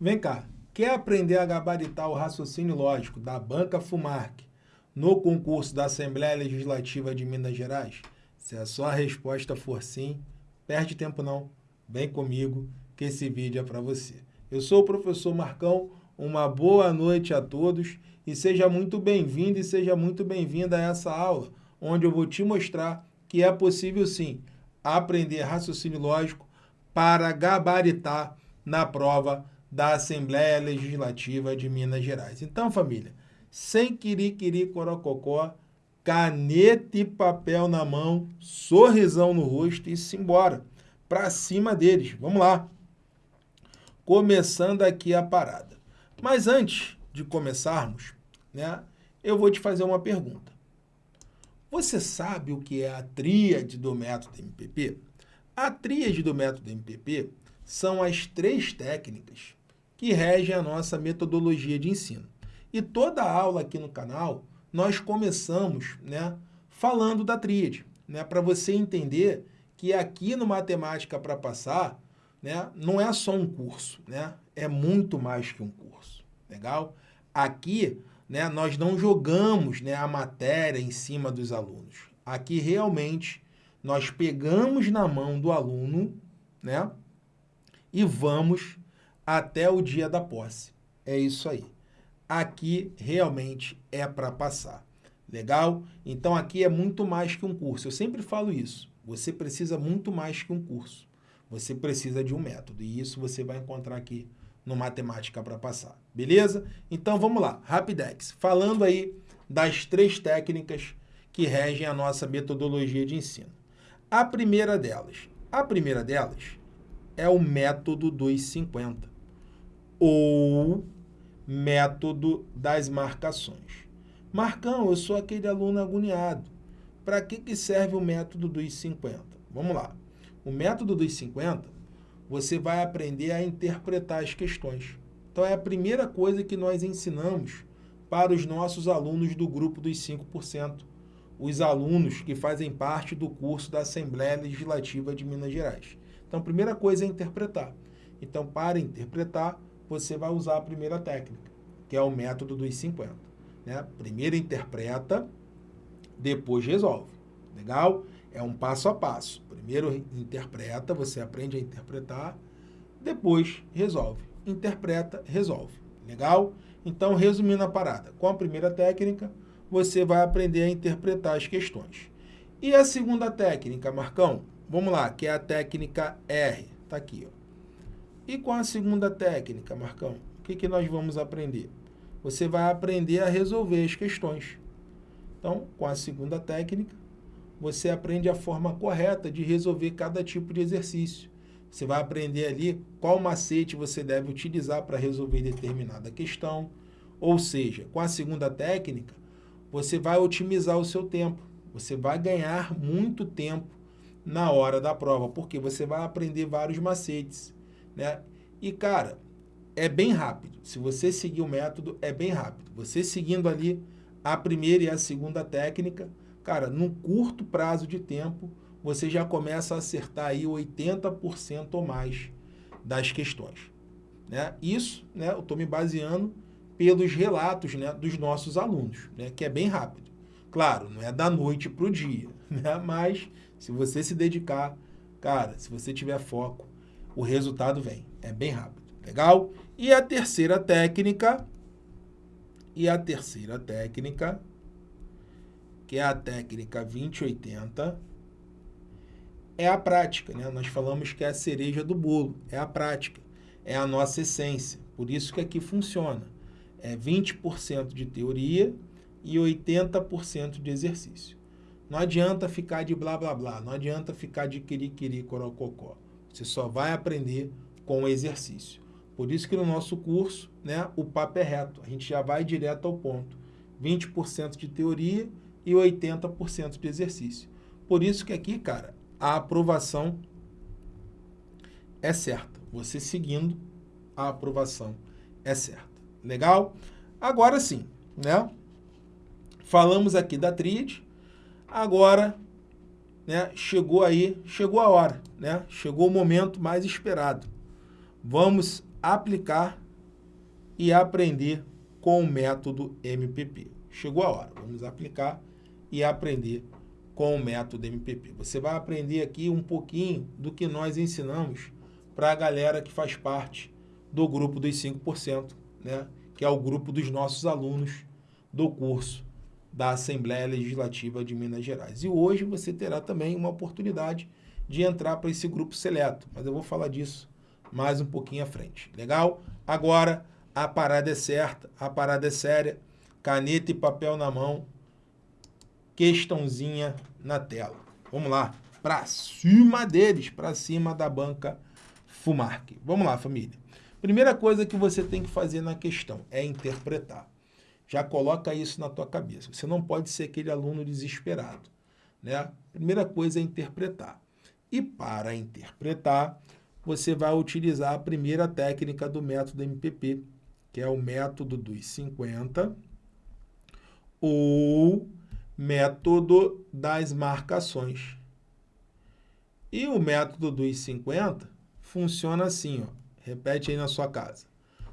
Vem cá, quer aprender a gabaritar o raciocínio lógico da Banca FUMARC no concurso da Assembleia Legislativa de Minas Gerais? Se a sua resposta for sim, perde tempo não, vem comigo que esse vídeo é para você. Eu sou o professor Marcão, uma boa noite a todos e seja muito bem-vindo e seja muito bem-vinda a essa aula, onde eu vou te mostrar que é possível sim aprender raciocínio lógico para gabaritar na prova da Assembleia Legislativa de Minas Gerais. Então, família, sem quiri-quiri corococó, caneta e papel na mão, sorrisão no rosto e simbora, para cima deles. Vamos lá. Começando aqui a parada. Mas antes de começarmos, né, eu vou te fazer uma pergunta. Você sabe o que é a tríade do método MPP? A tríade do método MPP são as três técnicas que regem a nossa metodologia de ensino. E toda aula aqui no canal, nós começamos né, falando da tríade, né, para você entender que aqui no Matemática para Passar, né, não é só um curso, né, é muito mais que um curso, legal? Aqui, né, nós não jogamos né, a matéria em cima dos alunos. Aqui, realmente, nós pegamos na mão do aluno, né, e vamos até o dia da posse. É isso aí. Aqui realmente é para passar. Legal? Então aqui é muito mais que um curso. Eu sempre falo isso. Você precisa muito mais que um curso. Você precisa de um método. E isso você vai encontrar aqui no Matemática para Passar. Beleza? Então vamos lá. Rapidex. Falando aí das três técnicas que regem a nossa metodologia de ensino. A primeira delas. A primeira delas é o método dos 50 ou método das marcações. Marcão, eu sou aquele aluno agoniado. Para que, que serve o método dos 50? Vamos lá. O método dos 50, você vai aprender a interpretar as questões. Então é a primeira coisa que nós ensinamos para os nossos alunos do grupo dos 5%, os alunos que fazem parte do curso da Assembleia Legislativa de Minas Gerais. Então, a primeira coisa é interpretar. Então, para interpretar, você vai usar a primeira técnica, que é o método dos 50. Né? Primeiro interpreta, depois resolve. Legal? É um passo a passo. Primeiro interpreta, você aprende a interpretar, depois resolve. Interpreta, resolve. Legal? Então, resumindo a parada, com a primeira técnica, você vai aprender a interpretar as questões. E a segunda técnica, Marcão? Vamos lá, que é a técnica R. Está aqui. Ó. E com a segunda técnica, Marcão, o que, que nós vamos aprender? Você vai aprender a resolver as questões. Então, com a segunda técnica, você aprende a forma correta de resolver cada tipo de exercício. Você vai aprender ali qual macete você deve utilizar para resolver determinada questão. Ou seja, com a segunda técnica, você vai otimizar o seu tempo. Você vai ganhar muito tempo na hora da prova, porque você vai aprender vários macetes, né? E, cara, é bem rápido. Se você seguir o método, é bem rápido. Você seguindo ali a primeira e a segunda técnica, cara, num curto prazo de tempo, você já começa a acertar aí 80% ou mais das questões. Né? Isso, né, eu estou me baseando pelos relatos né, dos nossos alunos, né, que é bem rápido. Claro, não é da noite para o dia, né, mas se você se dedicar, cara, se você tiver foco, o resultado vem. É bem rápido. Legal? E a terceira técnica, e a terceira técnica, que é a técnica 2080, é a prática, né? Nós falamos que é a cereja do bolo, é a prática, é a nossa essência. Por isso que aqui funciona. É 20% de teoria e 80% de exercício. Não adianta ficar de blá blá blá, não adianta ficar de quiri-quiri corococó. Você só vai aprender com o exercício. Por isso que no nosso curso, né, o papo é reto. A gente já vai direto ao ponto. 20% de teoria e 80% de exercício. Por isso que aqui, cara, a aprovação é certa. Você seguindo, a aprovação é certa. Legal? Agora sim, né? Falamos aqui da tríade, Agora, né, chegou aí, chegou a hora, né? Chegou o momento mais esperado. Vamos aplicar e aprender com o método MPP. Chegou a hora, vamos aplicar e aprender com o método MPP. Você vai aprender aqui um pouquinho do que nós ensinamos para a galera que faz parte do grupo dos 5%, né? que é o grupo dos nossos alunos do curso da Assembleia Legislativa de Minas Gerais. E hoje você terá também uma oportunidade de entrar para esse grupo seleto, mas eu vou falar disso mais um pouquinho à frente. Legal? Agora, a parada é certa, a parada é séria, caneta e papel na mão, questãozinha na tela. Vamos lá, para cima deles, para cima da banca Fumark. Vamos lá, família. Primeira coisa que você tem que fazer na questão é interpretar. Já coloca isso na tua cabeça. Você não pode ser aquele aluno desesperado. Né? Primeira coisa é interpretar. E para interpretar, você vai utilizar a primeira técnica do método MPP, que é o método dos 50, ou método das marcações. E o método dos 50 funciona assim, ó. repete aí na sua casa.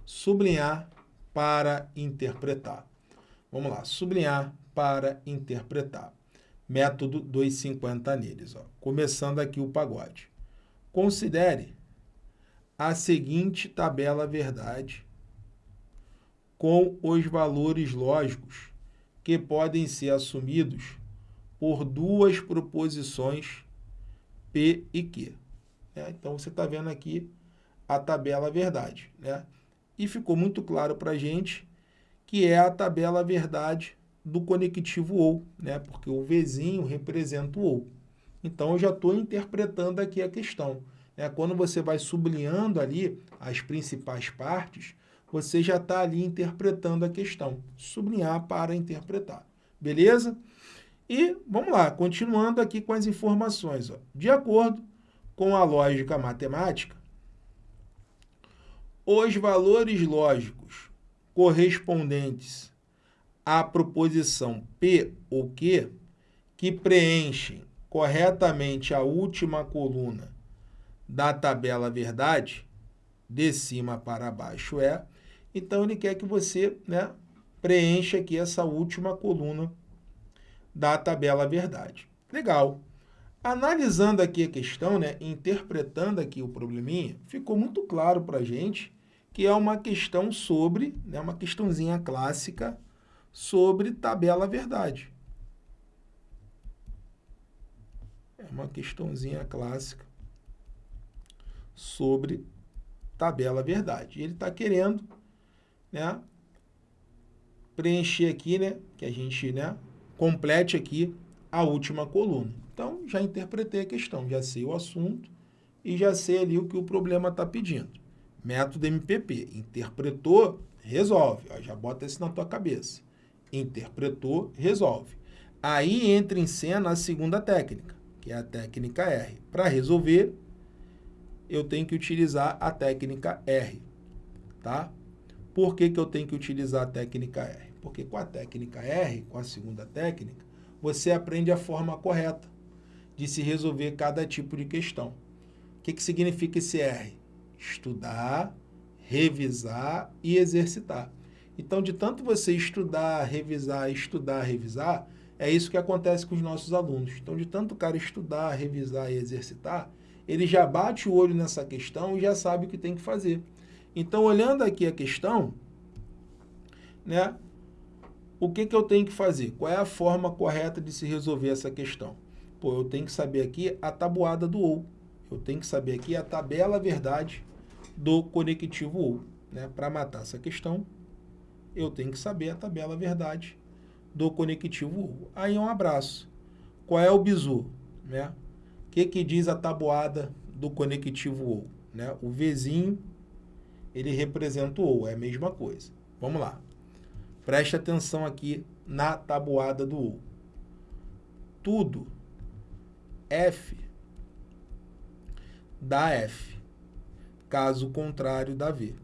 Sublinhar para interpretar. Vamos lá, sublinhar para interpretar. Método 250 neles. Ó. Começando aqui o pagode. Considere a seguinte tabela verdade com os valores lógicos que podem ser assumidos por duas proposições P e Q. É, então, você está vendo aqui a tabela verdade. Né? E ficou muito claro para a gente que é a tabela verdade do conectivo OU, né? porque o Vzinho representa o OU. Então, eu já estou interpretando aqui a questão. Né? Quando você vai sublinhando ali as principais partes, você já está ali interpretando a questão. Sublinhar para interpretar. Beleza? E vamos lá, continuando aqui com as informações. Ó. De acordo com a lógica matemática, os valores lógicos correspondentes à proposição P ou Q, que preenchem corretamente a última coluna da tabela verdade, de cima para baixo é, então ele quer que você né, preencha aqui essa última coluna da tabela verdade. Legal. Analisando aqui a questão, né, interpretando aqui o probleminha, ficou muito claro para a gente que é uma questão sobre, né, uma questãozinha clássica sobre tabela verdade. É uma questãozinha clássica sobre tabela verdade. Ele está querendo né, preencher aqui, né, que a gente né, complete aqui a última coluna. Então, já interpretei a questão, já sei o assunto e já sei ali o que o problema está pedindo. Método MPP, interpretou, resolve. Já bota isso na tua cabeça. Interpretou, resolve. Aí entra em cena a segunda técnica, que é a técnica R. Para resolver, eu tenho que utilizar a técnica R. Tá? Por que, que eu tenho que utilizar a técnica R? Porque com a técnica R, com a segunda técnica, você aprende a forma correta de se resolver cada tipo de questão. O que, que significa esse R? Estudar, revisar e exercitar. Então, de tanto você estudar, revisar, estudar, revisar, é isso que acontece com os nossos alunos. Então, de tanto o cara estudar, revisar e exercitar, ele já bate o olho nessa questão e já sabe o que tem que fazer. Então, olhando aqui a questão, né, o que, que eu tenho que fazer? Qual é a forma correta de se resolver essa questão? Pô, eu tenho que saber aqui a tabuada do OU. Eu tenho que saber aqui a tabela verdade do conectivo OU. Né? Para matar essa questão, eu tenho que saber a tabela verdade do conectivo OU. Aí um abraço. Qual é o bizu? Né? O que, que diz a tabuada do conectivo OU? Né? O Vzinho, ele representa o OU, é a mesma coisa. Vamos lá. Preste atenção aqui na tabuada do OU. Tudo F dá F, caso contrário dá V.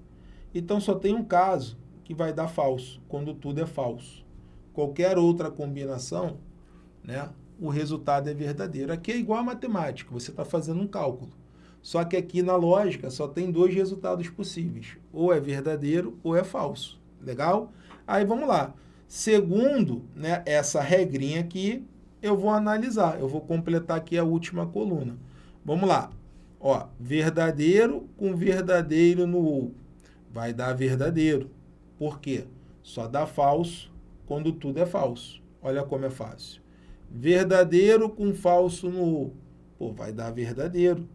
Então, só tem um caso que vai dar falso, quando tudo é falso. Qualquer outra combinação, né, o resultado é verdadeiro. Aqui é igual a matemática, você está fazendo um cálculo. Só que aqui na lógica só tem dois resultados possíveis. Ou é verdadeiro ou é falso. Legal? Aí vamos lá. Segundo né, essa regrinha aqui, eu vou analisar. Eu vou completar aqui a última coluna. Vamos lá. Ó, verdadeiro com verdadeiro no ou. Vai dar verdadeiro. Por quê? Só dá falso quando tudo é falso. Olha como é fácil. Verdadeiro com falso no ou. Pô, vai dar verdadeiro.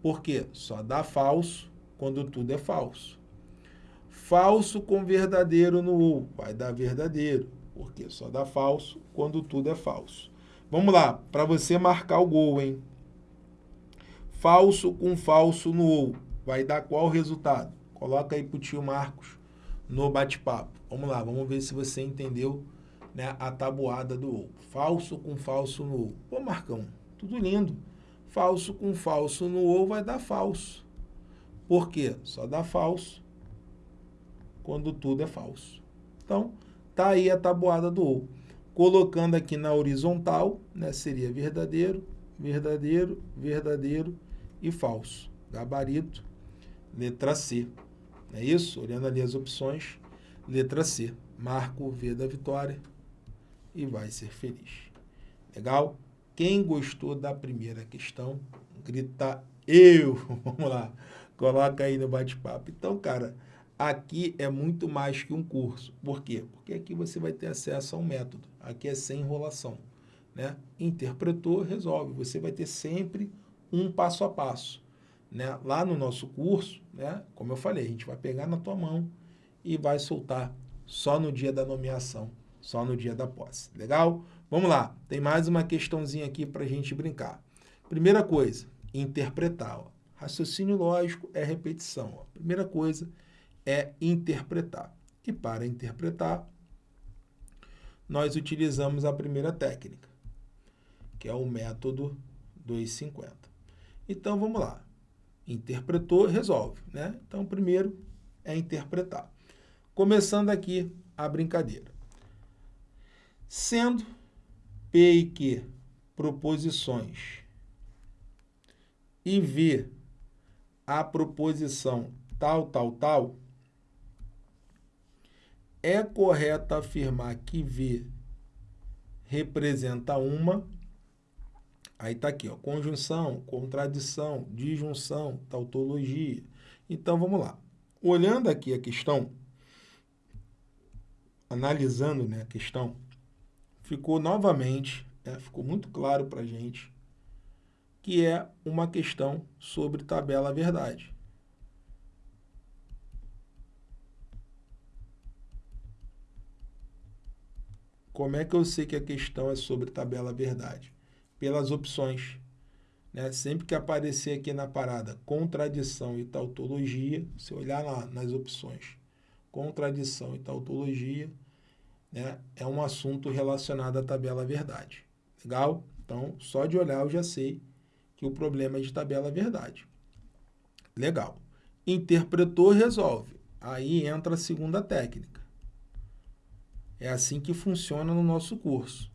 Por quê? Só dá falso quando tudo é falso. Falso com verdadeiro no ou. Vai dar verdadeiro. Porque só dá falso quando tudo é falso. Vamos lá, para você marcar o gol, hein? Falso com falso no ou. Vai dar qual resultado? Coloca aí para o tio Marcos no bate-papo. Vamos lá, vamos ver se você entendeu né, a tabuada do ou. Falso com falso no ou. Pô, Marcão, tudo lindo. Falso com falso no ou vai dar falso. Por quê? Só dá falso quando tudo é falso. Então, tá aí a tabuada do ou. Colocando aqui na horizontal, né, seria verdadeiro, verdadeiro, verdadeiro e falso. Gabarito, letra C. É isso? Olhando ali as opções, letra C. Marco o V da vitória e vai ser feliz. Legal? Quem gostou da primeira questão, grita eu. Vamos lá. Coloca aí no bate-papo. Então, cara, aqui é muito mais que um curso. Por quê? Porque aqui você vai ter acesso a um método. Aqui é sem enrolação. Né? Interpretou, resolve. Você vai ter sempre um passo a passo. Né? Lá no nosso curso, né? como eu falei, a gente vai pegar na tua mão e vai soltar só no dia da nomeação, só no dia da posse. Legal? Vamos lá, tem mais uma questãozinha aqui para a gente brincar. Primeira coisa, interpretar. Ó. Raciocínio lógico é repetição. Ó. Primeira coisa é interpretar. E para interpretar, nós utilizamos a primeira técnica, que é o método 250. Então, vamos lá. Interpretou, resolve. Né? Então, primeiro é interpretar. Começando aqui a brincadeira. Sendo P e Q proposições e V a proposição tal, tal, tal, é correto afirmar que V representa uma Aí está aqui, ó, conjunção, contradição, disjunção, tautologia. Então, vamos lá. Olhando aqui a questão, analisando né, a questão, ficou novamente, né, ficou muito claro para a gente que é uma questão sobre tabela verdade. Como é que eu sei que a questão é sobre tabela verdade? pelas opções. Né? Sempre que aparecer aqui na parada contradição e tautologia, se olhar lá nas opções, contradição e tautologia, né? é um assunto relacionado à tabela verdade. Legal? Então, só de olhar eu já sei que o problema é de tabela verdade. Legal. Interpretou, resolve. Aí entra a segunda técnica. É assim que funciona no nosso curso.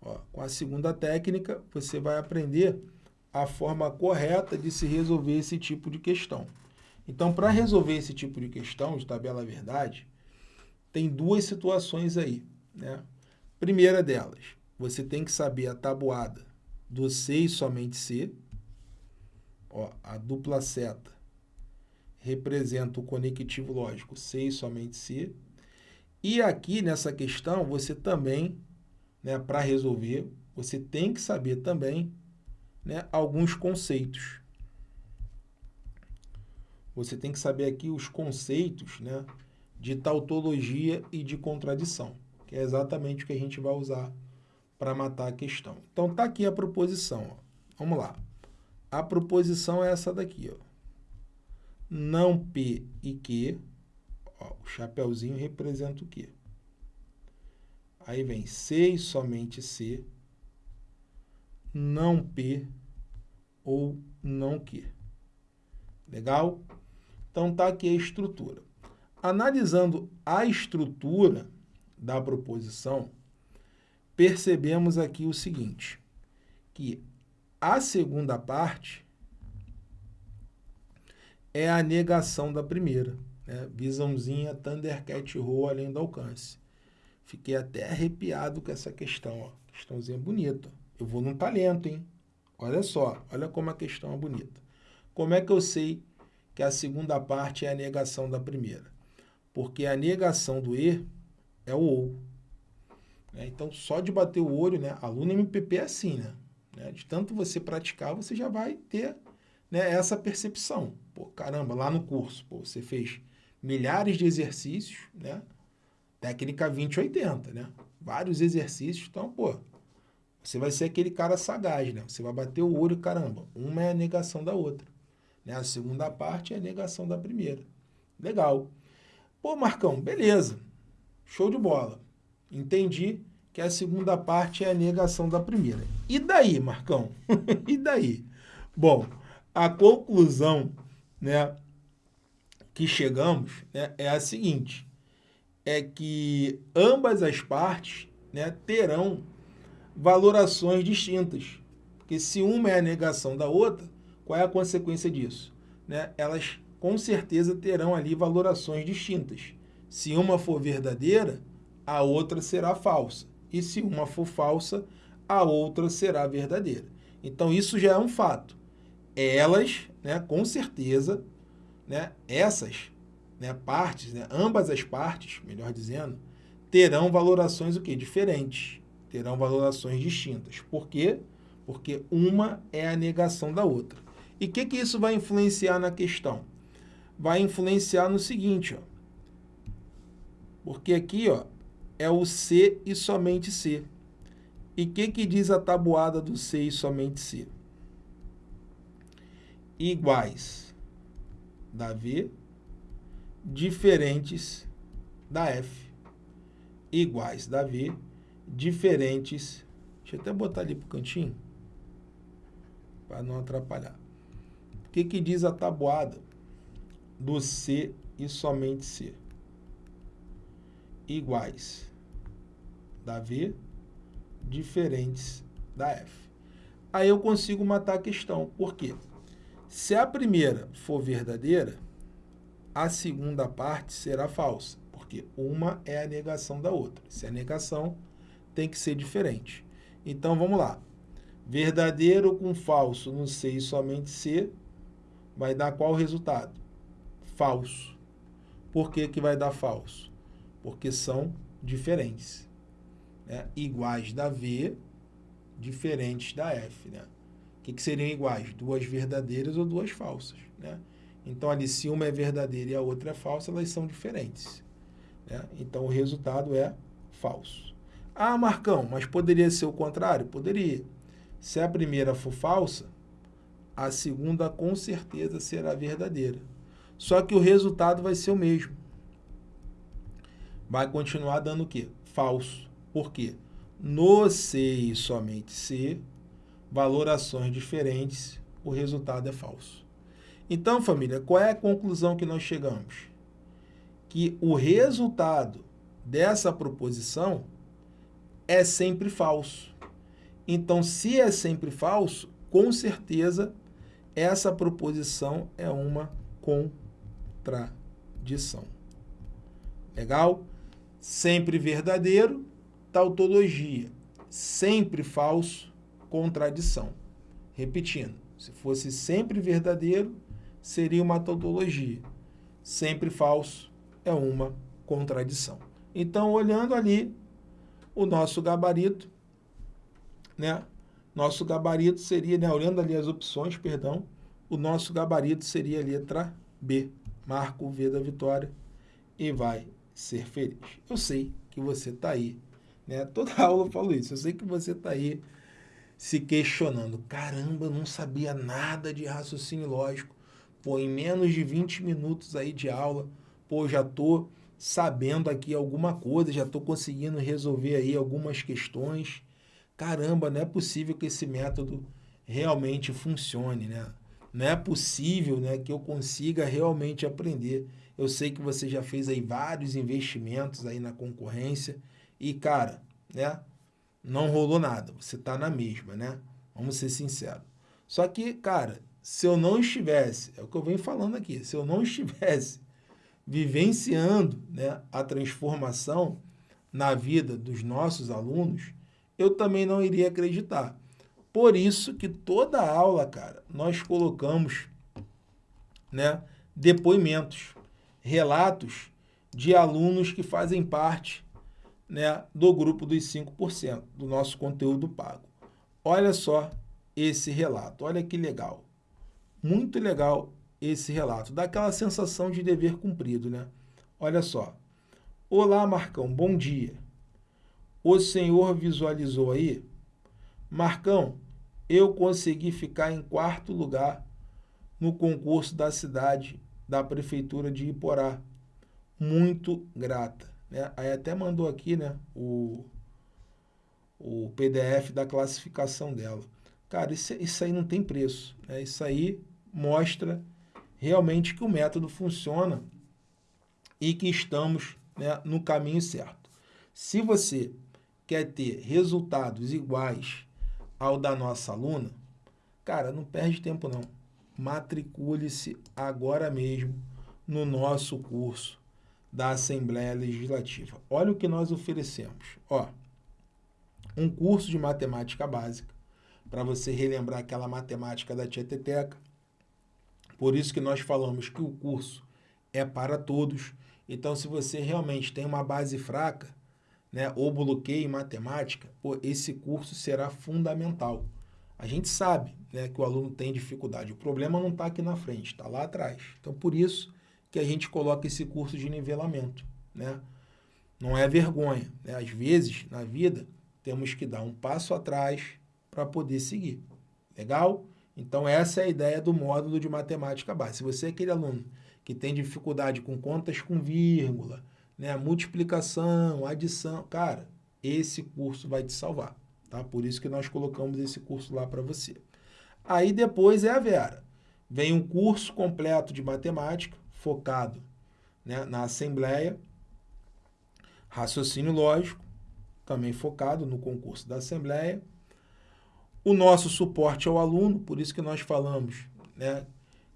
Ó, com a segunda técnica, você vai aprender a forma correta de se resolver esse tipo de questão. Então, para resolver esse tipo de questão de tabela verdade, tem duas situações aí. Né? Primeira delas, você tem que saber a tabuada do C e somente C. Ó, a dupla seta representa o conectivo lógico C e somente C. E aqui nessa questão, você também né, para resolver, você tem que saber também né, alguns conceitos. Você tem que saber aqui os conceitos né, de tautologia e de contradição, que é exatamente o que a gente vai usar para matar a questão. Então, está aqui a proposição. Ó. Vamos lá. A proposição é essa daqui. Ó. Não P e Q. Ó, o chapeuzinho representa o quê? Aí vem C e somente C, não P ou não Q. Legal? Então, tá aqui a estrutura. Analisando a estrutura da proposição, percebemos aqui o seguinte, que a segunda parte é a negação da primeira. Né? Visãozinha Thundercat Roll além do alcance. Fiquei até arrepiado com essa questão. Ó. Questãozinha bonita. Eu vou num talento, hein? Olha só, olha como a questão é bonita. Como é que eu sei que a segunda parte é a negação da primeira? Porque a negação do E é o OU. Né? Então, só de bater o olho, né? Aluno MPP é assim, né? né? De tanto você praticar, você já vai ter né, essa percepção. Pô, caramba, lá no curso, pô, você fez milhares de exercícios, né? Técnica 2080, né? Vários exercícios, então, pô, você vai ser aquele cara sagaz, né? Você vai bater o olho, caramba, uma é a negação da outra. Né? A segunda parte é a negação da primeira. Legal. Pô, Marcão, beleza. Show de bola. Entendi que a segunda parte é a negação da primeira. E daí, Marcão? e daí? Bom, a conclusão né, que chegamos né, é a seguinte, é que ambas as partes né, terão valorações distintas. Porque se uma é a negação da outra, qual é a consequência disso? Né? Elas com certeza terão ali valorações distintas. Se uma for verdadeira, a outra será falsa. E se uma for falsa, a outra será verdadeira. Então isso já é um fato. Elas, né, com certeza, né, essas né, partes, né, ambas as partes, melhor dizendo, terão valorações o quê? diferentes, terão valorações distintas. Por quê? Porque uma é a negação da outra. E o que, que isso vai influenciar na questão? Vai influenciar no seguinte, ó, porque aqui ó, é o C e somente C. E o que, que diz a tabuada do C e somente C? Iguais da V diferentes da F. Iguais da V diferentes... Deixa eu até botar ali para o cantinho, para não atrapalhar. O que, que diz a tabuada do C e somente C? iguais da V diferentes da F. Aí eu consigo matar a questão. Por quê? Se a primeira for verdadeira, a segunda parte será falsa, porque uma é a negação da outra. Se é negação, tem que ser diferente. Então, vamos lá. Verdadeiro com falso no C e somente C vai dar qual resultado? Falso. Por que, que vai dar falso? porque são diferentes. Né? Iguais da V, diferentes da F. Né? Que, que seriam iguais? Duas verdadeiras ou duas falsas. Né? Então, ali, se uma é verdadeira e a outra é falsa, elas são diferentes. Né? Então, o resultado é falso. Ah, Marcão, mas poderia ser o contrário? Poderia. Se a primeira for falsa, a segunda com certeza será verdadeira. Só que o resultado vai ser o mesmo vai continuar dando o quê? Falso. Por quê? No C e somente C, valorações diferentes, o resultado é falso. Então, família, qual é a conclusão que nós chegamos? Que o resultado dessa proposição é sempre falso. Então, se é sempre falso, com certeza essa proposição é uma contradição. Legal? sempre verdadeiro, tautologia, sempre falso, contradição. Repetindo, se fosse sempre verdadeiro, seria uma tautologia. Sempre falso é uma contradição. Então, olhando ali o nosso gabarito, né? Nosso gabarito seria, né, olhando ali as opções, perdão, o nosso gabarito seria a letra B. Marco o V da vitória e vai ser feliz. Eu sei que você está aí, né? Toda aula eu falo isso, eu sei que você está aí se questionando. Caramba, não sabia nada de raciocínio lógico. Pô, em menos de 20 minutos aí de aula, pô, já tô sabendo aqui alguma coisa, já tô conseguindo resolver aí algumas questões. Caramba, não é possível que esse método realmente funcione, né? Não é possível né, que eu consiga realmente aprender. Eu sei que você já fez aí vários investimentos aí na concorrência e, cara, né, não rolou nada. Você está na mesma, né? Vamos ser sinceros. Só que, cara, se eu não estivesse, é o que eu venho falando aqui, se eu não estivesse vivenciando né, a transformação na vida dos nossos alunos, eu também não iria acreditar. Por isso que toda aula, cara, nós colocamos né, depoimentos, relatos de alunos que fazem parte né, do grupo dos 5% do nosso conteúdo pago. Olha só esse relato, olha que legal. Muito legal esse relato, dá aquela sensação de dever cumprido, né? Olha só. Olá, Marcão, bom dia. O senhor visualizou aí? Marcão, eu consegui ficar em quarto lugar no concurso da cidade da prefeitura de Iporá. Muito grata. Né? Aí até mandou aqui né, o, o PDF da classificação dela. Cara, isso, isso aí não tem preço. Né? Isso aí mostra realmente que o método funciona e que estamos né, no caminho certo. Se você quer ter resultados iguais ao da nossa aluna, cara, não perde tempo não. Matricule-se agora mesmo no nosso curso da Assembleia Legislativa. Olha o que nós oferecemos. Ó, um curso de matemática básica, para você relembrar aquela matemática da tia Teteca. Por isso que nós falamos que o curso é para todos. Então, se você realmente tem uma base fraca, né, ou bloqueio em matemática, pô, esse curso será fundamental. A gente sabe né, que o aluno tem dificuldade. O problema não está aqui na frente, está lá atrás. Então, por isso que a gente coloca esse curso de nivelamento. Né? Não é vergonha. Né? Às vezes, na vida, temos que dar um passo atrás para poder seguir. Legal? Então, essa é a ideia do módulo de matemática básica. Se você é aquele aluno que tem dificuldade com contas com vírgula, né, multiplicação, adição, cara, esse curso vai te salvar. Tá? Por isso que nós colocamos esse curso lá para você. Aí depois é a Vera. Vem um curso completo de matemática, focado né, na Assembleia, raciocínio lógico, também focado no concurso da Assembleia. O nosso suporte ao aluno, por isso que nós falamos né,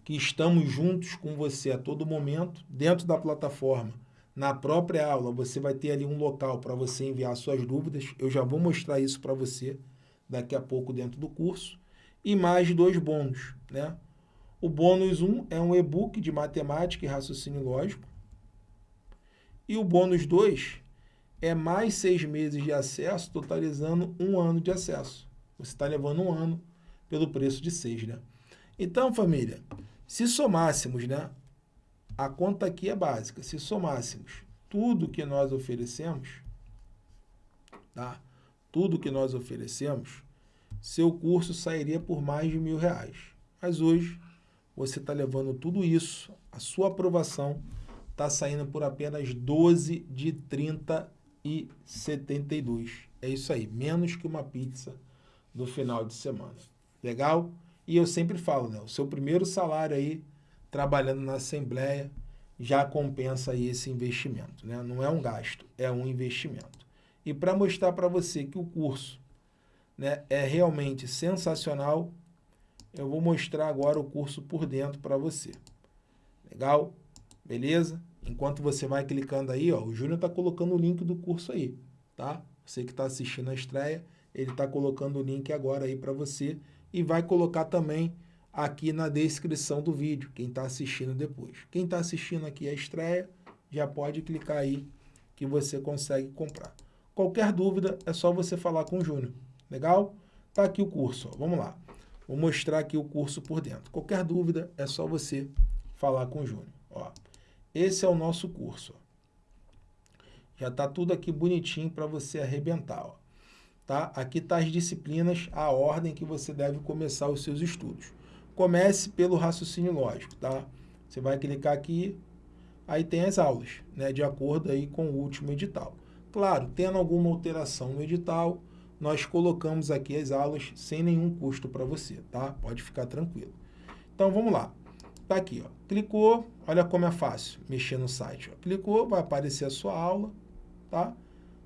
que estamos juntos com você a todo momento, dentro da plataforma. Na própria aula, você vai ter ali um local para você enviar suas dúvidas. Eu já vou mostrar isso para você daqui a pouco dentro do curso. E mais dois bônus, né? O bônus 1 é um e-book de matemática e raciocínio lógico. E o bônus 2 é mais seis meses de acesso, totalizando um ano de acesso. Você está levando um ano pelo preço de seis, né? Então, família, se somássemos, né? A conta aqui é básica. Se somássemos tudo que nós oferecemos, tá? Tudo que nós oferecemos, seu curso sairia por mais de mil reais. Mas hoje você está levando tudo isso, a sua aprovação está saindo por apenas 12 de 30 e 72. É isso aí, menos que uma pizza no final de semana. Legal? E eu sempre falo, né? O seu primeiro salário aí, trabalhando na Assembleia, já compensa aí esse investimento, né? Não é um gasto, é um investimento. E para mostrar para você que o curso né, é realmente sensacional, eu vou mostrar agora o curso por dentro para você. Legal? Beleza? Enquanto você vai clicando aí, ó, o Júnior está colocando o link do curso aí, tá? Você que está assistindo a estreia, ele está colocando o link agora aí para você e vai colocar também aqui na descrição do vídeo, quem está assistindo depois. Quem está assistindo aqui a estreia, já pode clicar aí que você consegue comprar. Qualquer dúvida, é só você falar com o Júnior. Legal? Tá aqui o curso, ó. vamos lá. Vou mostrar aqui o curso por dentro. Qualquer dúvida, é só você falar com o Júnior. Ó, esse é o nosso curso. Já está tudo aqui bonitinho para você arrebentar. Ó. Tá? Aqui está as disciplinas, a ordem que você deve começar os seus estudos. Comece pelo raciocínio lógico. Tá? Você vai clicar aqui, aí tem as aulas, né, de acordo aí com o último edital. Claro, tendo alguma alteração no edital, nós colocamos aqui as aulas sem nenhum custo para você, tá? Pode ficar tranquilo. Então, vamos lá. Tá aqui, ó. Clicou, olha como é fácil mexer no site. Ó. Clicou, vai aparecer a sua aula, tá?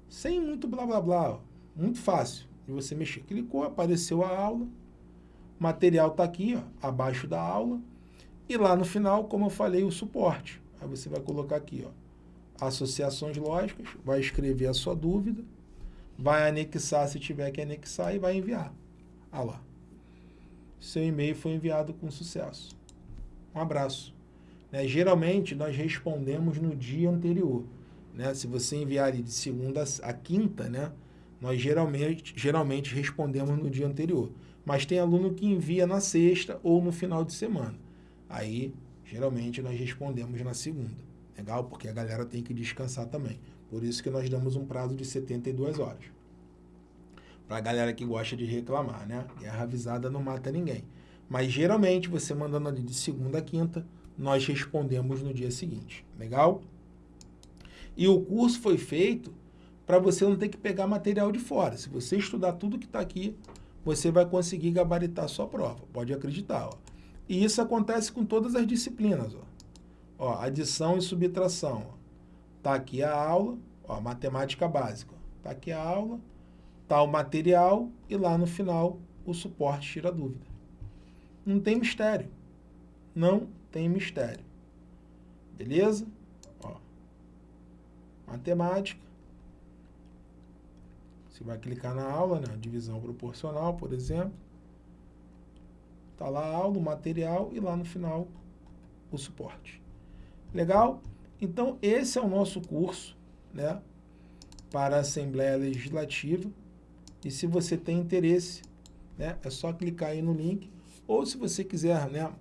Sem muito blá blá blá, ó. muito fácil de você mexer. Clicou, apareceu a aula. material está aqui, ó, abaixo da aula. E lá no final, como eu falei, o suporte. Aí você vai colocar aqui, ó, associações lógicas, vai escrever a sua dúvida, vai anexar se tiver que anexar e vai enviar. Ah lá. Seu e-mail foi enviado com sucesso. Um abraço. Né? Geralmente, nós respondemos no dia anterior. Né? Se você enviar de segunda a quinta, né? nós geralmente, geralmente respondemos no dia anterior. Mas tem aluno que envia na sexta ou no final de semana. Aí, geralmente, nós respondemos na segunda. Legal? Porque a galera tem que descansar também. Por isso que nós damos um prazo de 72 horas. Para a galera que gosta de reclamar, né? Guerra avisada não mata ninguém. Mas geralmente, você mandando ali de segunda a quinta, nós respondemos no dia seguinte. Legal? E o curso foi feito para você não ter que pegar material de fora. Se você estudar tudo que está aqui, você vai conseguir gabaritar sua prova. Pode acreditar. Ó. E isso acontece com todas as disciplinas. Ó. Ó, adição e subtração. Está aqui a aula, ó, matemática básica. Está aqui a aula, está o material e lá no final o suporte tira dúvida. Não tem mistério. Não tem mistério. Beleza? Ó. Matemática. Você vai clicar na aula, né? divisão proporcional, por exemplo. Está lá a aula, o material e lá no final o suporte. Legal? Então, esse é o nosso curso né, para a Assembleia Legislativa. E se você tem interesse, né, é só clicar aí no link. Ou se você quiser né,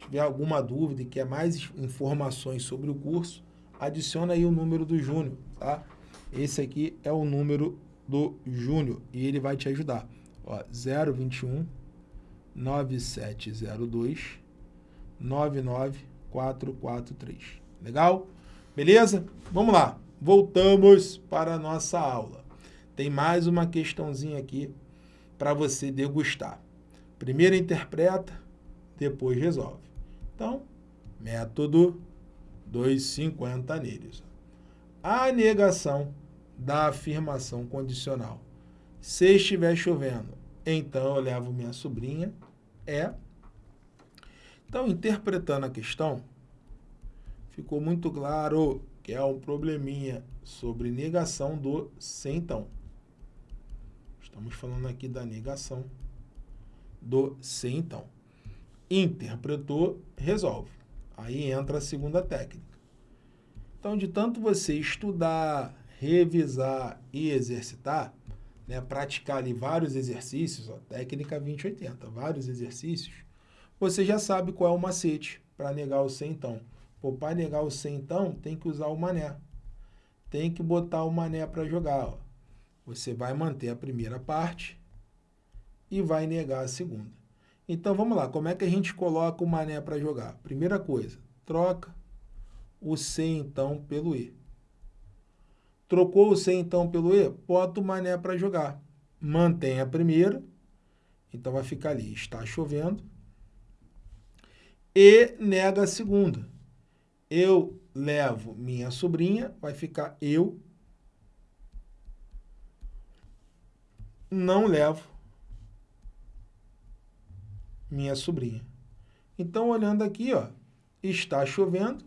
tiver alguma dúvida e quer mais informações sobre o curso, adiciona aí o número do Júnior, tá? Esse aqui é o número do Júnior e ele vai te ajudar. Ó, 021 9702 99443. Legal? Beleza? Vamos lá. Voltamos para a nossa aula. Tem mais uma questãozinha aqui para você degustar. Primeiro interpreta, depois resolve. Então, método 250 neles. A negação da afirmação condicional. Se estiver chovendo, então eu levo minha sobrinha, é. Então, interpretando a questão, ficou muito claro que é um probleminha sobre negação do se então. Estamos falando aqui da negação do se então interpretou, resolve. Aí entra a segunda técnica. Então, de tanto você estudar, revisar e exercitar, né, praticar ali vários exercícios, ó, técnica 2080, vários exercícios, você já sabe qual é o macete para negar o sem então. Para negar o sem então, tem que usar o mané. Tem que botar o mané para jogar. Ó. Você vai manter a primeira parte e vai negar a segunda. Então vamos lá, como é que a gente coloca o mané para jogar? Primeira coisa, troca o C então pelo E. Trocou o C então pelo E, bota o mané para jogar. Mantém a primeira, então vai ficar ali, está chovendo. E nega a segunda. Eu levo minha sobrinha, vai ficar eu não levo minha sobrinha. Então, olhando aqui, ó, está chovendo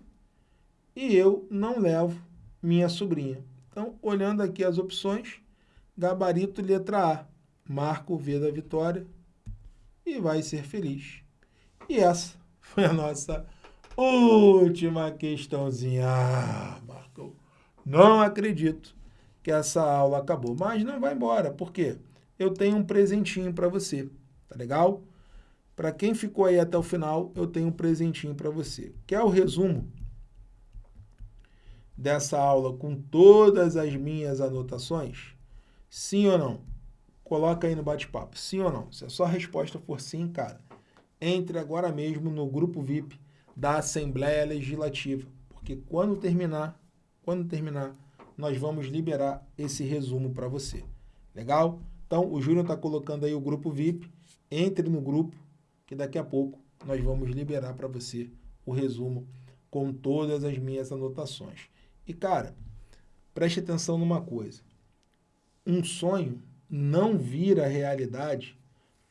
e eu não levo minha sobrinha. Então, olhando aqui as opções, gabarito letra A, marco o V da vitória e vai ser feliz. E essa foi a nossa última questãozinha. Ah, Marco, não acredito que essa aula acabou, mas não vai embora, porque eu tenho um presentinho para você, tá legal? Para quem ficou aí até o final, eu tenho um presentinho para você. Quer o resumo dessa aula com todas as minhas anotações? Sim ou não? Coloca aí no bate-papo. Sim ou não? Se a sua resposta for sim, cara, entre agora mesmo no grupo VIP da Assembleia Legislativa, porque quando terminar, quando terminar, nós vamos liberar esse resumo para você. Legal? Então, o Júnior está colocando aí o grupo VIP. Entre no grupo, que daqui a pouco nós vamos liberar para você o resumo com todas as minhas anotações. E, cara, preste atenção numa coisa. Um sonho não vira realidade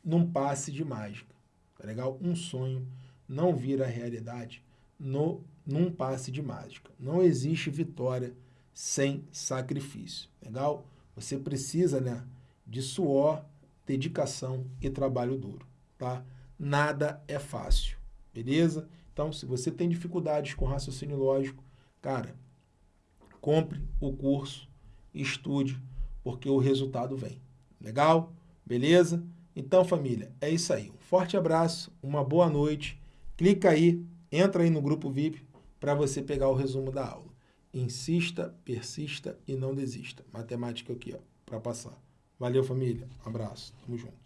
num passe de mágica, tá legal? Um sonho não vira realidade no, num passe de mágica. Não existe vitória sem sacrifício, legal? Você precisa, né, de suor, dedicação e trabalho duro, tá? Nada é fácil, beleza? Então, se você tem dificuldades com raciocínio lógico, cara, compre o curso, estude, porque o resultado vem. Legal? Beleza? Então, família, é isso aí. Um forte abraço, uma boa noite. Clica aí, entra aí no grupo VIP para você pegar o resumo da aula. Insista, persista e não desista. Matemática aqui, ó, para passar. Valeu, família. Um abraço. Tamo junto.